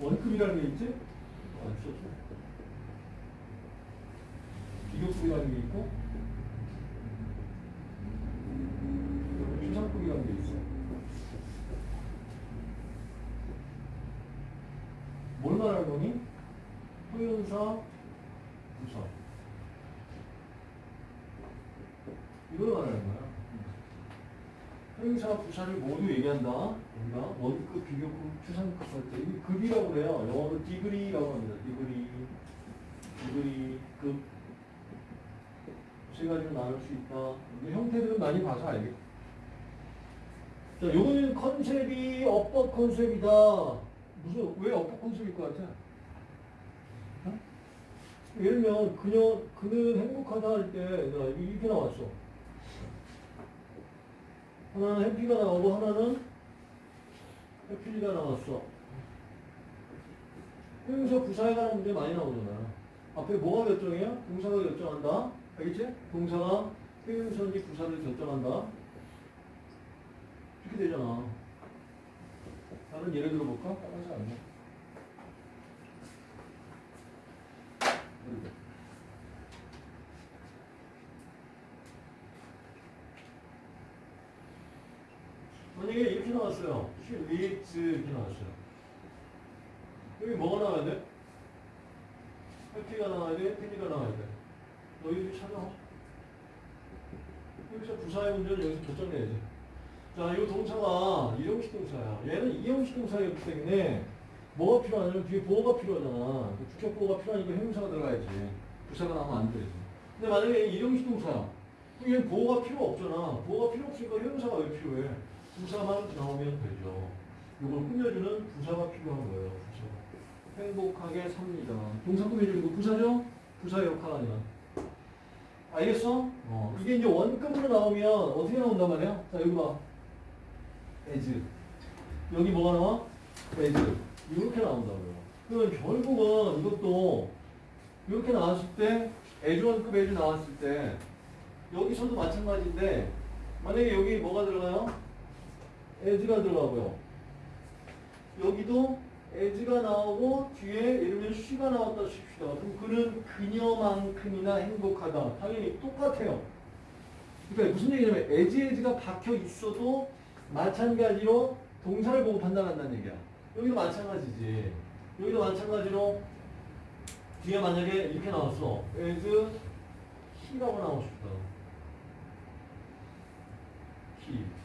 원급이라는 게 있지? 안 썼죠. 비교급이라는 게 있고 추상급이라는 게 있어. 뭘 말하는 거니? 표현사, 부사. 이걸 말하는 거야. 형용사 부사를 모두 얘기한다. 우리가 원급, 비교급, 최상급 할 때. 이 급이라고 그래요. 영어로 degree라고 합니다. degree, degree, 급. 세 가지로 나눌 수 있다. 이 형태들은 많이 봐서 알겠다. 자, 요거는 concept이 어법 concept이다. 무슨, 왜 어법 concept일 것 같아? 어? 예를 들면, 그녀, 그는 행복하다 할 때, 자, 이렇게 나왔어. 하나는 해피가 나오고 하나는 해피가 나왔어. 형용사 부사에 관한 문제 많이 나오잖아. 앞에 뭐가 결정이야? 동사가 결정한다. 알겠지? 동사가 형용사인지 부사를 결정한다. 이렇게 되잖아. 다른 예를 들어볼까? 안 돼. 만약에 이렇게 나왔어요. Reads 이렇게 나왔어요. 여기 뭐가 나와야 돼? 해피가 나와야 돼? 해피가 나와야 돼? 너희들이 찾아. 여기서 부사의 문제를 여기서 결정내야지. 자, 이 동사가 이형식 동사야. 얘는 이형식 동사이기 때문에 뭐가 필요하냐면 뒤에 보호가 필요하잖아. 그 주격 보호가 필요하니까 형용사가 들어가야지. 부사가 나오면 안 되지. 근데 만약에 이형식 동사야. 얘는 보호가 필요 없잖아. 보호가 필요 없으니까 형용사가 왜 필요해? 부사만 나오면 되죠. 이걸 꾸며주는 부사가 필요한 거예요. 부사. 행복하게 삽니다. 동사 꾸며주는 거 부사죠? 부사의 역할 아니야. 알겠어? 어. 이게 이제 원급으로 나오면 어떻게 나온단 말이야? 자, 여기 봐. as. 여기 뭐가 나와? as. 이렇게 나온다고요. 그러면 결국은 이것도 이렇게 나왔을 때 as 원급 as 나왔을 때 여기서도 마찬가지인데 만약에 여기 뭐가 들어가요? As가 들어가고요. 여기도 as가 나오고 뒤에 예를 들면 she가 나왔다 칩시다. 그럼 그는 그녀만큼이나 행복하다. 당연히 똑같아요. 그러니까 무슨 얘기냐면 as, as가 박혀 있어도 마찬가지로 동사를 보고 판단한다는 얘기야. 여기도 마찬가지지. 여기도 마찬가지로 뒤에 만약에 이렇게 나왔어. as he라고 나오고 싶다. he.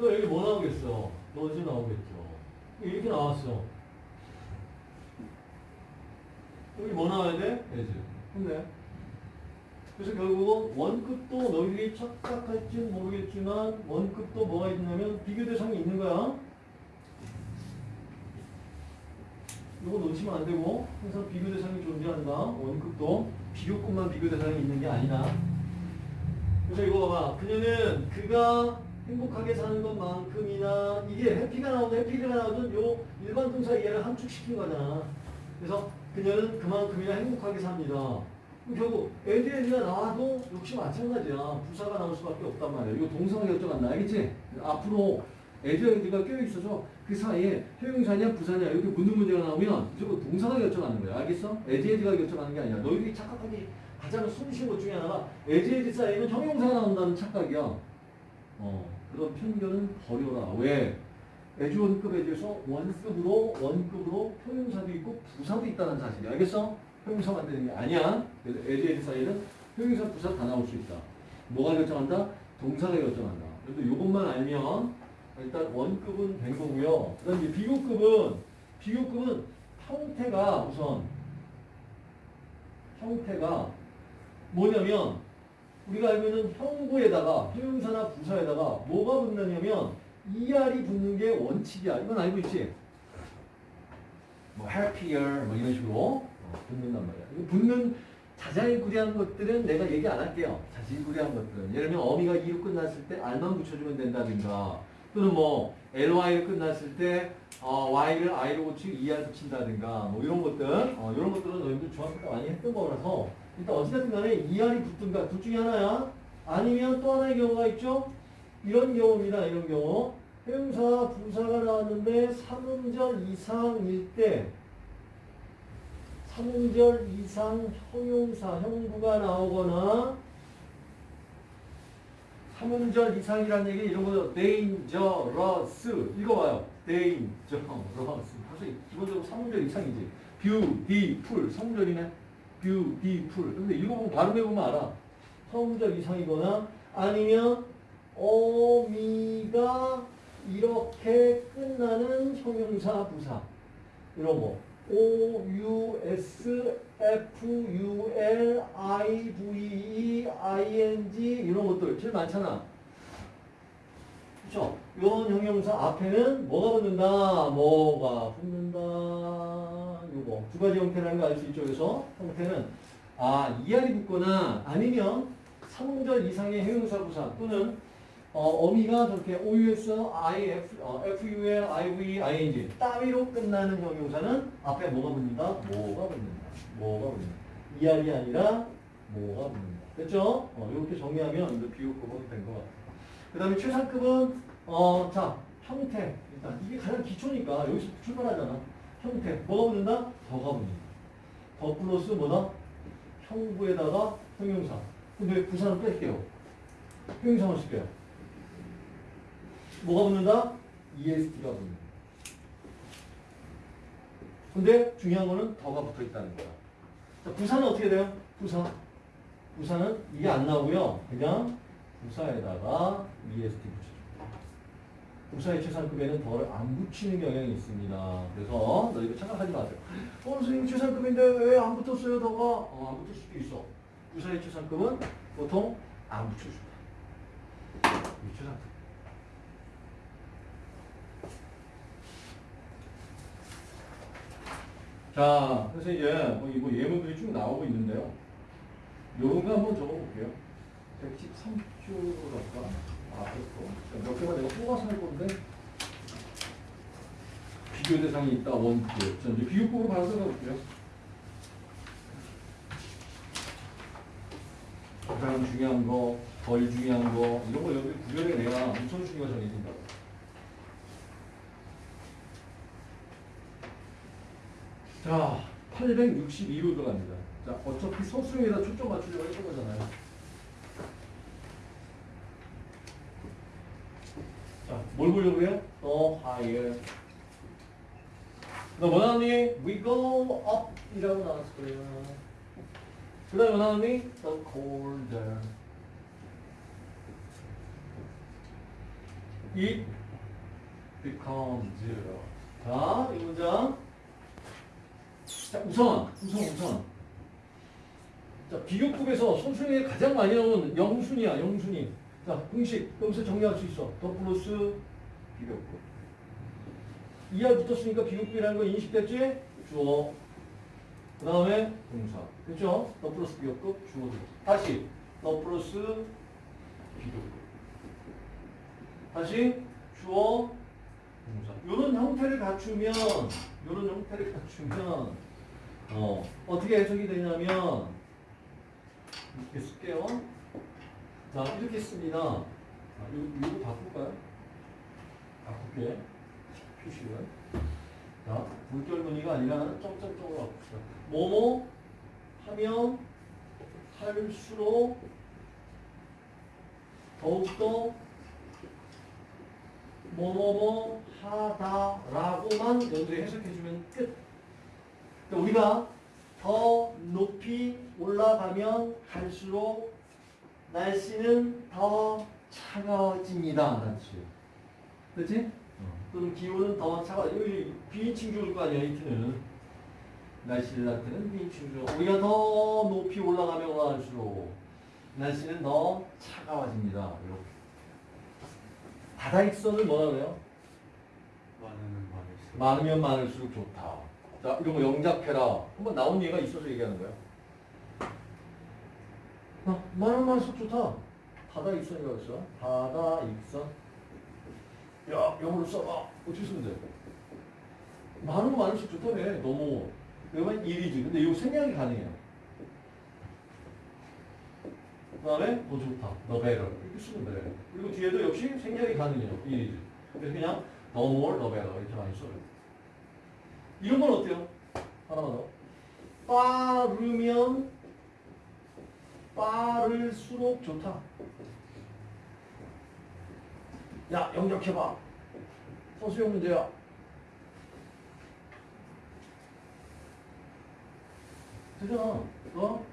너 여기 뭐 나오겠어? 너지 나오겠죠. 이렇게 나왔어. 여기 뭐 나와야 돼? as. 근데 그래서 결국은 원급도 너희들이 착각할지는 모르겠지만 원급도 뭐가 있냐면 비교 대상이 있는 거야. 이거 놓치면 안 되고 항상 비교 대상이 존재한다. 원급도 비교급만 비교 대상이 있는 게 아니다. 그래서 이거 봐봐. 그녀는 그가 행복하게 사는 것만큼이나 이게 해피가 나오든 해피가 나오든 요 일반 동사 이해를 함축시킨 거잖아. 그래서 그녀는 그만큼이나 행복하게 삽니다. 결국 에드에드가 나와도 역시 마찬가지야. 부사가 나올 수밖에 없단 말이야. 이거 동사가 결정한다. 알겠지? 앞으로 as as가 껴있어서 그 사이에 형용사냐 부사냐 이렇게 묻는 문제가 나오면 무조건 동사가 결정하는 거야. 알겠어? as as가 결정하는 게 아니야. 너희들이 착각하기 가장 손쉬운 것 중에 하나가 에드에드 사이에는 형용사가 나온다는 착각이야. 어, 그런 편견은 버려라. 왜? as 원급에 대해서 원급으로 원급으로 형용사도 있고 부사도 있다는 사실이 알겠어? 형용사 만드는 게 아니야. 그래서 as as 사이에는 형용사 부사 다 나올 수 있다. 뭐가 결정한다? 동사가 결정한다. 그래서 이것만 알면 일단 원급은 된 거고요. 그다음 이제 비교급은 비교급은 형태가 우선 형태가 뭐냐면 우리가 있는 형구에다가 형용사나 부사에다가 뭐가 붙느냐면 ER이 붙는 게 원칙이야. 이건 알고 있지? 뭐 happier 뭐 이런 식으로 어, 붙는단 말이야. 이거 붙는 자잘구리한 것들은 내가 얘기 안 할게요. 자질구리한 것들은 예를 들면 어미가 이로 끝났을 때 R만 붙여주면 된다든가 또는 뭐 ly를 끝났을 때 어, y를 i로 고치고 er 붙인다든가 뭐 이런 것들 어, 이런 것들은 너희들 중학교 때 많이 했던 거라서 일단 어찌됐든 간에 er이 붙든가 둘 중에 하나야. 아니면 또 하나의 경우가 있죠? 이런 경우입니다. 이런 경우. 형용사 부사가 나왔는데 3음절 이상일 때 3음절 이상 형용사 형부가 나오거나 3음절 이상이라는 얘기 이런 거 dangerous. 읽어봐요. dangerous. 사실 기본적으로 3음절 이상이지. beautiful. 3음절이네 beautiful 근데 읽어보면 발음해보면 알아 3음절 이상이거나 아니면 어미가 이렇게 끝나는 형용사 부사 이런 거 O U S F U L I V E I N G 이런 것들 제일 많잖아. 그렇죠? 이런 형용사 앞에는 뭐가 붙는다, 뭐가 붙는다. 요거 두 가지 형태라는 거알수 있죠. 그래서 형태는 아 이하리 붙거나 아니면 3음절 이상의 형용사 부사 또는 어, 미가 저렇게 OUS, IF, 어, FUL, IV, ING 따위로 끝나는 형용사는 앞에 뭐가 붙는다? 뭐가 붙는다. 뭐가 붙는다. 이알이 아니라 뭐가 붙는다. 됐죠? 어, 이렇게 정리하면 이제 비교급은 된 것 같아요. 그 다음에 최상급은 어, 자 형태 일단 이게 가장 기초니까 여기서 출발하잖아. 형태 뭐가 붙는다? 더가 붙는다. 더 플러스 뭐다? 형부에다가 형용사. 근데 부사는 뺄게요. 형용사만 쓸게요. 뭐가 붙는다? EST가 붙는다. 근데 중요한 거는 더가 붙어 있다는 거야. 자, 부사는 어떻게 돼요? 부사. 부사는 이게 안 나오고요. 그냥 부사에다가 EST 붙여줍니다. 부사의 최상급에는 덜 안 붙이는 경향이 있습니다. 그래서 너 이거 착각하지 마세요. 어, 선생님 최상급인데 왜 안 붙었어요, 더가? 어, 안 붙을 수도 있어. 부사의 최상급은 보통 안 붙여줍니다. 이 최상급. 자, 그래서 이제 뭐 이거 예문들이 쭉 나오고 있는데요. 요런 거 한번 적어볼게요. 113조로 갈까? 개만 내가 뽑아서 할 건데. 비교 대상이 있다, 원투. 자, 이제 비교법으로 바로 써볼게요. 가장 중요한 거, 덜 중요한 거, 이런 거 여기 구별해 내야 우선순위가 정해진다. 자, 862로 들어갑니다. 자, 어차피 서술형에다 초점 맞추려고 했던 거잖아요. 자, 뭘 보려고 해요? The higher. 너 원하니? We go up 이라고 나왔어요. 그 다음에 원하니? The colder. It becomes zero. 자, 이 문장. 자, 우선, 우선, 우선. 자, 비교급에서 손순위에 가장 많이 나오는 영순이야, 영순위. 자, 공식, 여기서 정리할 수 있어. 더 플러스 비교급. 이하 붙었으니까 비교급이라는 거 인식됐지? 주어. 그 다음에 동사. 그죠? 더 플러스 비교급, 주어. 다시, 더 플러스 비교급. 다시, 주어, 동사. 요런 형태를 갖추면, 요런 형태를 갖추면, 어, 어떻게 해석이 되냐면, 이렇게 쓸게요. 자, 이렇게 씁니다. 아, 이거, 이거 바꿀까요? 바꿀게. 표시를. 자, 물결 무늬가 아니라 점점점으로 바꿉시다. 뭐뭐 하면 할수록 더욱더 뭐뭐뭐 하다라고만 연두에 해석해주면 끝. 그러니까 우리가 더 높이 올라가면 갈수록 날씨는 더 차가워집니다. 뜻이에요. 그렇지? 또는 기온은 더 차가워. 여기 비인칭 좋을 거 아니야, 이트는. 날씨를 나타내는 비인칭 조 우리가 더 높이 올라가면 갈수록 날씨는 더 차가워집니다. 이렇게. 바다익선을 뭐라 그래요? 많으면 많을수록 많으면 많을수록 좋다. 자, 이런 거 영작해라. 한번 나온 예가 있어서 얘기하는 거야. 아, 많으면 많을수록 좋다. 바다 익선이라고 했어. 바다 익선. 야, 영어로 써봐. 어떻게 쓰면 돼? 많으면 많을수록 좋다며. 너무. 그러면 일이지. 근데 이거 생략이 가능해요. 그 다음에 더 좋다. 더 better. 이렇게 쓰면 돼. 그리고 뒤에도 역시 생략이 가능해요. 일이지. 그래서 그냥 no more, no better 이렇게 많이 써요. 이런 건 어때요? 하나만 더. 빠르면 빠를수록 좋다. 야, 영작해봐. 서수용 문제야. 되잖아. 어?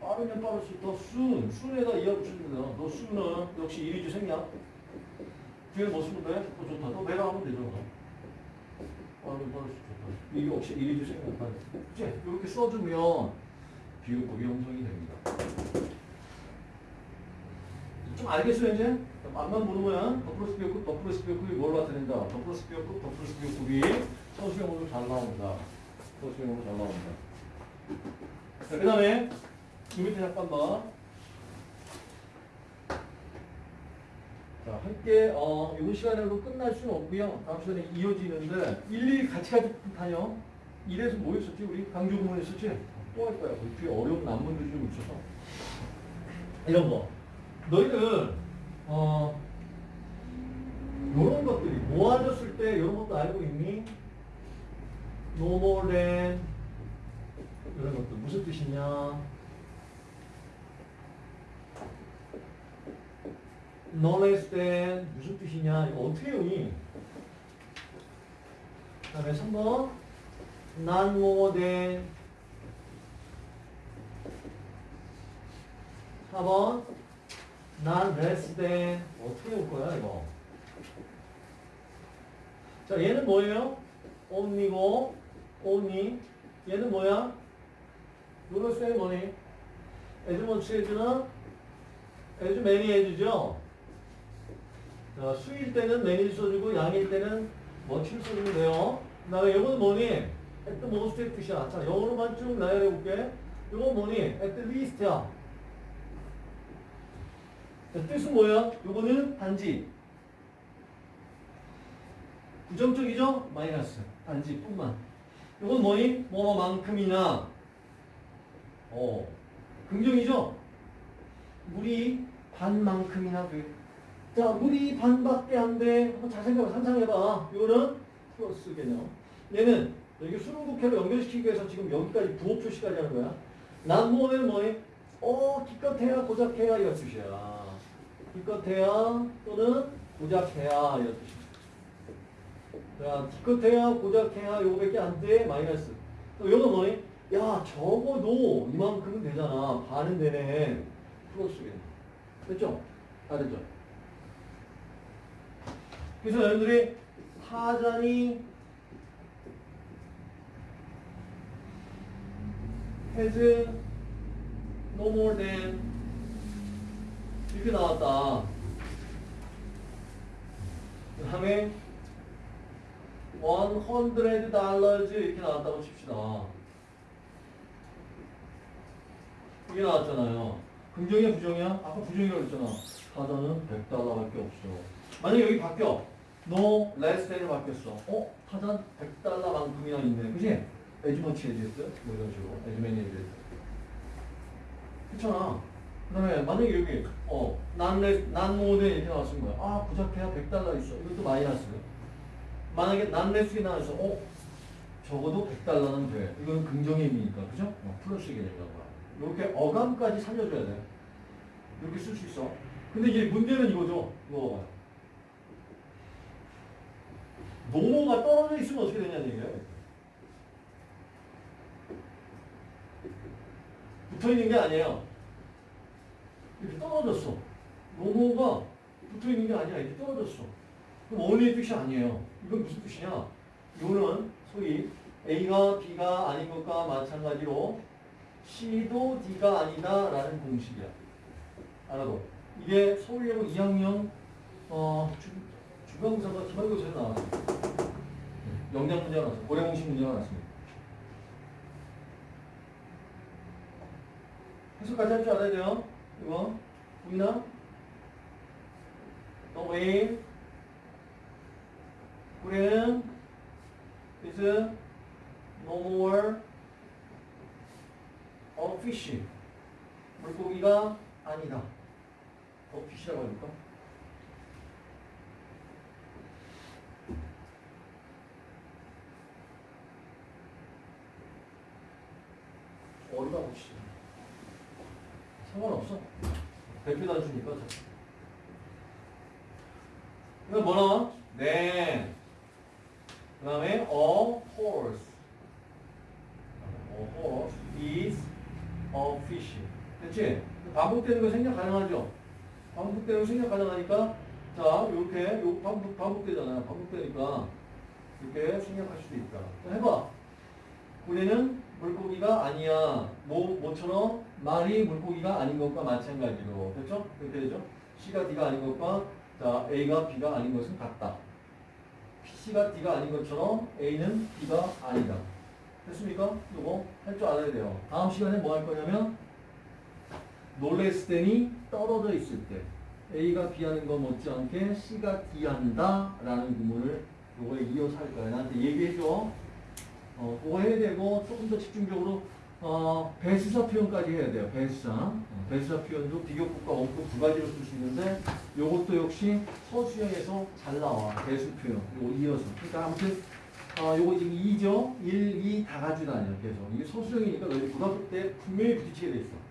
빠르면 빠를수록 더 soon. soon에다 이어 붙여주면 돼요. 너 soon은 역시 이리지 생략. 뒤에 뭐 쓰면 돼? 더 좋다. 너 내가 하면 되잖아. 빠르면 빠를수록 좋다. 이게 역시 it is 생략. 그치? 이렇게 써주면 비유법이 형성이 됩니다. 좀 알겠어요 이제? 앞만 보는 거야. the 플러스 비교급, the 플러스 비교급이 뭘 나타낸다. the 플러스 비교급, the 플러스 비교급이 서술형으로 잘 나온다. 서술형으로 잘 나온다. 자, 그 다음에 이 밑에 잠깐 봐. 자, 함께 어, 이번 시간에도 끝날 수는 없고요. 다음 시간에 이어지는데 일일이 같이 가지고 다녀. 이래서 뭐 했었지? 우리 강조 구문 했었지? 또 할 거야. 그 뒤에 어려운 난문들이 좀 있어서. 이런 거. 너희들 어 요런 것들이 모아졌을 때 이런 것도 알고 있니? No more than 이런 것도 무슨 뜻이냐? No less than 무슨 뜻이냐? 이거 어떻게 외우니? 그 다음에 3번 Not more than 4번 not less than 어떻게 올 거야 이거 자 얘는 뭐예요? only고 only 얘는 뭐야? 요럴 때 뭐니? as much as는 as many as죠 자 수일 때는 many를 써주고 양일 때는 much를 써주면 돼요 그 다음에 이거는 뭐니? at the most의 뜻이야 자 영어로만 쭉 나열해 볼게 이건 뭐니? at least야 자, 뜻은 뭐야? 요거는 단지. 부정적이죠? 마이너스. 단지 뿐만. 요건 뭐니? 뭐만큼이나. 어. 긍정이죠? 물이 반만큼이나 돼. 자, 물이 반밖에 안 돼. 한번 잘 생각, 상상해봐. 요거는 플러스 개념. 얘는 여기 수능국회로 연결시키기 위해서 지금 여기까지 부호 표시까지 하는 거야. 난모는 뭐니? 어, 기껏해야 고작해야 이런 뜻이야. 기껏해야 또는 고작해야 이런 뜻입니다. 자, 기껏해야 고작해야 요거밖에 안 돼. 마이너스. 또 요거 뭐니? 야, 적어도 이만큼은 되잖아. 반은 되네. 플러스겠네. 됐죠? 다 됐죠? 그래서 여러분들이 타잔이 has no more than 이렇게 나왔다. 그 다음에 100 dollars 이렇게 나왔다고 칩시다. 이게 나왔잖아요. 긍정이야 부정이야? 아까 부정이라고 했잖아. 타잔은 100달러밖에 없어. 만약 여기 바뀌어. no less than이 바뀌었어. 어? 타잔 100달러만큼이나 있네. 그지? as much as였어? 뭐 이런 식으로. as many as였어. 그렇잖아. 그 다음에 만약에 여기 어, not less, not more than 이렇게 나왔은 거야. 아, 고작해야 100달러 있어. 이것도 마이너스. 만약에 난레스이 나와서 어, 적어도 100달러는 돼. 이건 긍정의 의미니까. 그죠? 어, 플러스 개념이라고 봐. 이렇게 어감까지 살려줘야 돼. 이렇게 쓸 수 있어. 근데 이제 문제는 이거죠. 이거 봐봐요. 노모가 떨어져 있으면 어떻게 되냐는 얘기예요. 붙어 있는 게 아니에요. 이렇게 떨어졌어. 노모가 붙어 있는 게 아니라 이렇게 떨어졌어. 그럼 원리의 뜻이 아니에요. 이건 무슨 뜻이냐? 요는 소위 A가 B가 아닌 것과 마찬가지로 C도 D가 아니다 라는 공식이야. 알아도 이게 서울여고 2학년 어, 주, 주강사가 기말고사에 나왔어요. 영장 문제가 나왔어요. 고래 공식 문제가 나왔습니다. 해석까지 할 줄 알아야 돼요. 이거 보이나? The whale 고래는 is no more a fish. 물고기가 아니다. 어, fish라고 할까? 뭐라고 치 상관없어. 단수니까. 이거 뭐 나와? 네. 그 다음에 a horse. a horse is a fish. 됐지? 반복되는 거 생략 가능하죠? 반복되는 거 생략 가능하니까 자, 요렇게 요 반복, 반복되잖아요. 반복되니까 이렇게 생략할 수도 있다. 자, 해봐. 우리는 물고기가 아니야. 뭐, 뭐처럼 말이 물고기가 아닌 것과 마찬가지로. 됐죠? 그렇게 되죠? C가 D가 아닌 것과 자, A가 B가 아닌 것은 같다. C가 D가 아닌 것처럼 A는 B가 아니다. 됐습니까? 요거 할 줄 알아야 돼요. 다음 시간에 뭐 할 거냐면 놀랬을 때니 떨어져 있을 때 A가 B 하는 거 못지않게 C가 D 한다 라는 구문을 요거에 이어서 할 거야. 나한테 얘기해줘. 어, 그거 해야 되고 조금 더 집중적으로 어, 배수사 표현까지 해야 돼요. 배수사. 어, 배수사 표현도 비교급과 원급 두 가지로 쓸 수 있는데 요것도 역시 서수형에서 잘 나와. 배수 표현. 요거 이어서. 그러니까 아무튼 어, 요거 지금 2죠? 1, 2 다 가지고 다녀. 계속. 이게 서수형이니까 너희 고등학교 때 분명히 부딪히게 돼 있어.